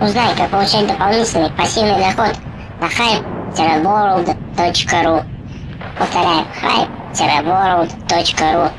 Ну, Узнай, как получать дополнительный пассивный доход на hype-world.ru. Повторяю, hype-world.ru.